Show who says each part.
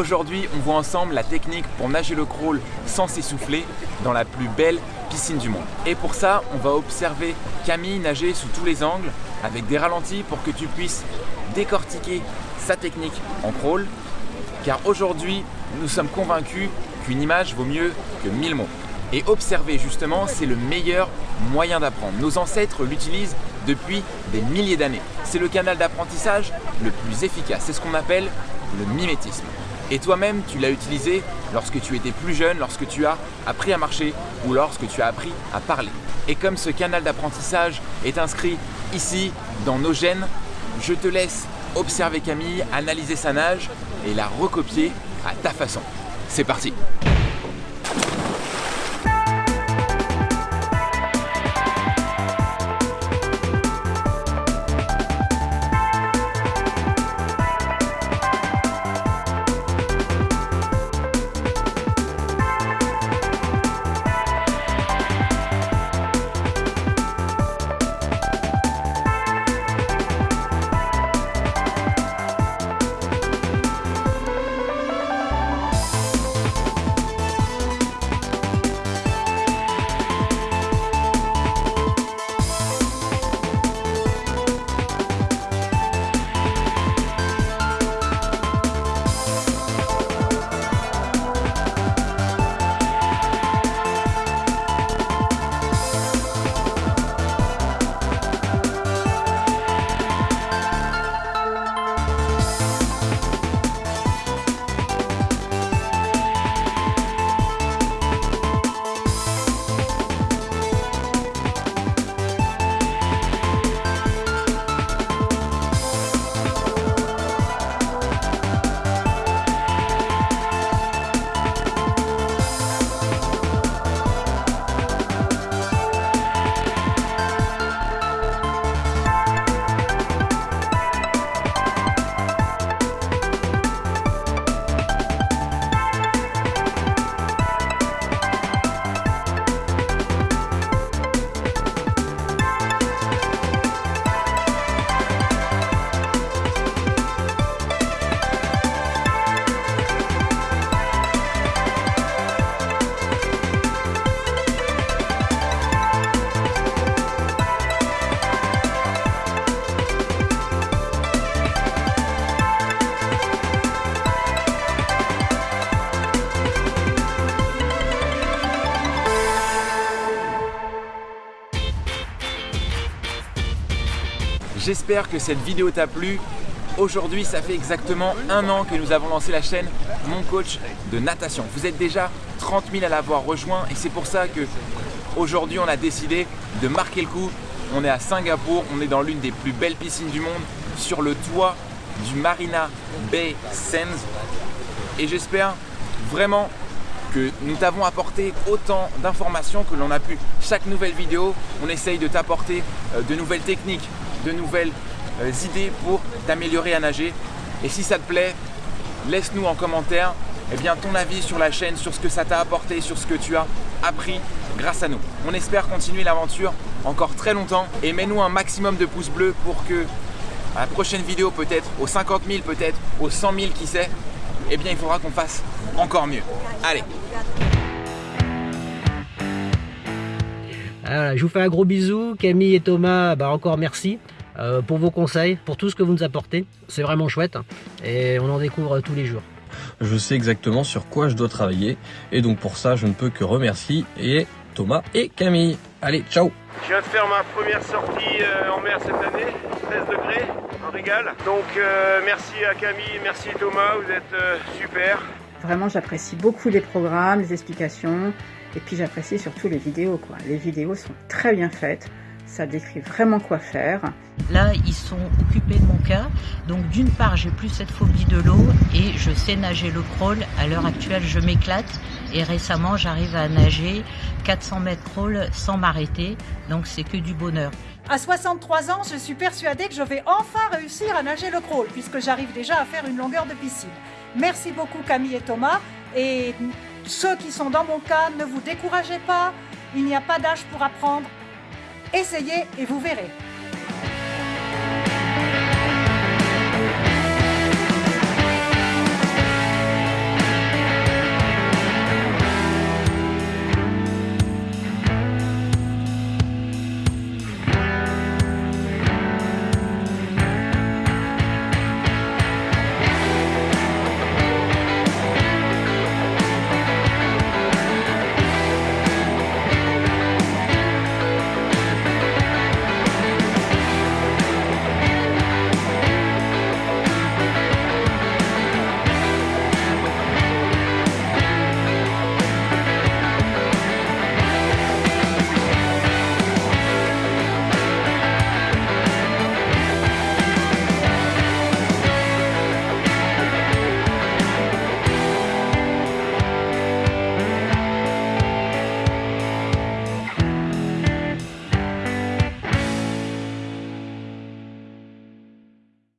Speaker 1: Aujourd'hui, on voit ensemble la technique pour nager le crawl sans s'essouffler dans la plus belle piscine du monde. Et pour ça, on va observer Camille nager sous tous les angles avec des ralentis pour que tu puisses décortiquer sa technique en crawl. Car aujourd'hui, nous sommes convaincus qu'une image vaut mieux que mille mots. Et observer justement, c'est le meilleur moyen d'apprendre. Nos ancêtres l'utilisent depuis des milliers d'années. C'est le canal d'apprentissage le plus efficace. C'est ce qu'on appelle le mimétisme. Et toi-même, tu l'as utilisé lorsque tu étais plus jeune, lorsque tu as appris à marcher ou lorsque tu as appris à parler. Et comme ce canal d'apprentissage est inscrit ici, dans nos gènes, je te laisse observer Camille, analyser sa nage et la recopier à ta façon. C'est parti J'espère que cette vidéo t'a plu. Aujourd'hui, ça fait exactement un an que nous avons lancé la chaîne Mon Coach de Natation. Vous êtes déjà 30 000 à l'avoir rejoint et c'est pour ça que aujourd'hui on a décidé de marquer le coup. On est à Singapour, on est dans l'une des plus belles piscines du monde, sur le toit du Marina Bay Sands. Et j'espère vraiment que nous t'avons apporté autant d'informations que l'on a pu. Chaque nouvelle vidéo, on essaye de t'apporter euh, de nouvelles techniques, de nouvelles euh, idées pour t'améliorer à nager. Et si ça te plaît, laisse-nous en commentaire eh bien, ton avis sur la chaîne, sur ce que ça t'a apporté, sur ce que tu as appris grâce à nous. On espère continuer l'aventure encore très longtemps et mets-nous un maximum de pouces bleus pour que à la prochaine vidéo peut-être, aux 50 000 peut-être, aux 100 000 qui sait, eh bien il faudra qu'on fasse encore mieux. Allez
Speaker 2: voilà, je vous fais un gros bisou. Camille et Thomas, bah encore merci euh, pour vos conseils, pour tout ce que vous nous apportez. C'est vraiment chouette et on en découvre tous les jours.
Speaker 3: Je sais exactement sur quoi je dois travailler et donc pour ça, je ne peux que remercier et Thomas et Camille. Allez, ciao
Speaker 4: Je viens de faire ma première sortie euh, en mer cette année, 13 degrés, un régal. Donc euh, merci à Camille, merci Thomas, vous êtes super.
Speaker 5: Vraiment, j'apprécie beaucoup les programmes, les explications. Et puis j'apprécie surtout les vidéos. Quoi. Les vidéos sont très bien faites. Ça décrit vraiment quoi faire.
Speaker 6: Là, ils sont occupés de mon cas. Donc d'une part, j'ai plus cette phobie de l'eau et je sais nager le crawl. À l'heure actuelle, je m'éclate. Et récemment, j'arrive à nager 400 mètres crawl sans m'arrêter. Donc c'est que du bonheur.
Speaker 7: À 63 ans, je suis persuadée que je vais enfin réussir à nager le crawl puisque j'arrive déjà à faire une longueur de piscine. Merci beaucoup Camille et Thomas. Et ceux qui sont dans mon cas, ne vous découragez pas, il n'y a pas d'âge pour apprendre. Essayez et vous verrez.